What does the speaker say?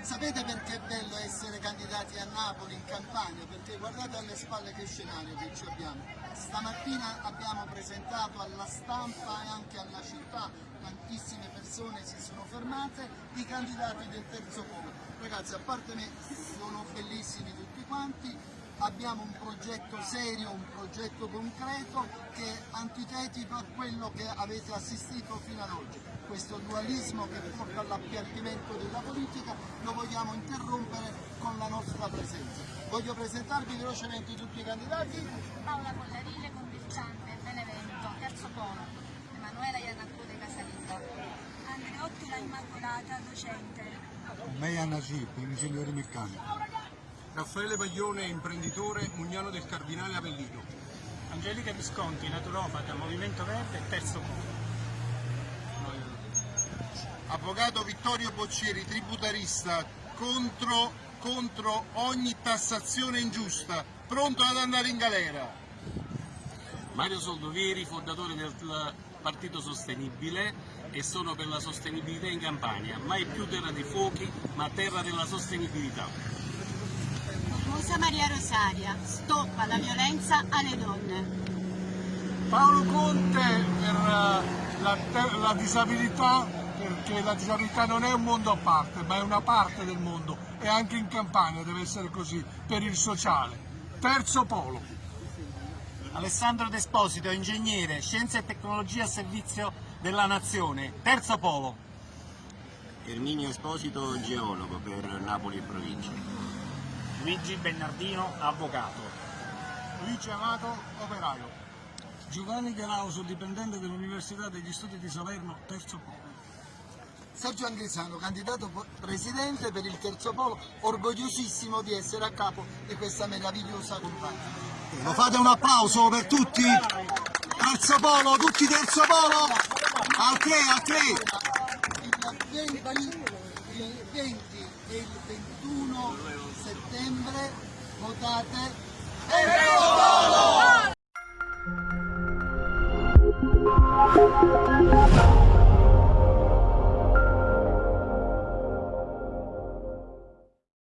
Sapete perché è bello essere candidati a Napoli, in Campania? Perché guardate alle spalle che scenario che ci abbiamo. Stamattina abbiamo presentato alla stampa e anche alla città, tantissime persone si sono fermate, i candidati del terzo polo. Ragazzi, a parte me, sono bellissimi tutti quanti, abbiamo un progetto serio, un progetto concreto che è antitetico a quello che avete assistito fino ad oggi. Questo dualismo che porta all'appiattimento della politica lo vogliamo interrompere con la nostra presenza. Voglio presentarvi velocemente tutti i candidati. Paola Collarile, commerciante, Benevento, Terzo Polo, Emanuela Iannacone Casalinga, Andreotti La Immacolata, docente, Meia Najib, ingegnere meccanico. Raffaele Baglione, imprenditore, Mugnano del Cardinale Avellino. Angelica Visconti, naturopata, Movimento Verde, Terzo Polo. Avvocato Vittorio Boccieri, tributarista, contro, contro ogni tassazione ingiusta, pronto ad andare in galera. Mario Soldovieri, fondatore del Partito Sostenibile e sono per la sostenibilità in Campania, mai più terra di fuochi, ma terra della sostenibilità. Rosa Maria Rosaria, stop alla violenza alle donne. Paolo Conte per eh, la, la disabilità, perché la disabilità non è un mondo a parte, ma è una parte del mondo e anche in Campania deve essere così, per il sociale. Terzo polo. Alessandro Desposito, ingegnere, scienza e tecnologia a servizio della nazione, Terzo Polo. Erminio Esposito, geologo per Napoli e provincia. Luigi Bernardino, avvocato. Luigi Amato, operaio. Giovanni Galauso, dipendente dell'Università degli Studi di Salerno, terzo polo. Sergio Angrisano, candidato presidente per il terzo polo, orgogliosissimo di essere a capo di questa meravigliosa compagnia. Lo fate un applauso per tutti? Terzo polo, tutti terzo polo? Al 3, al 3. Il 20, il 20 e il 21 settembre votate Enrico Volo!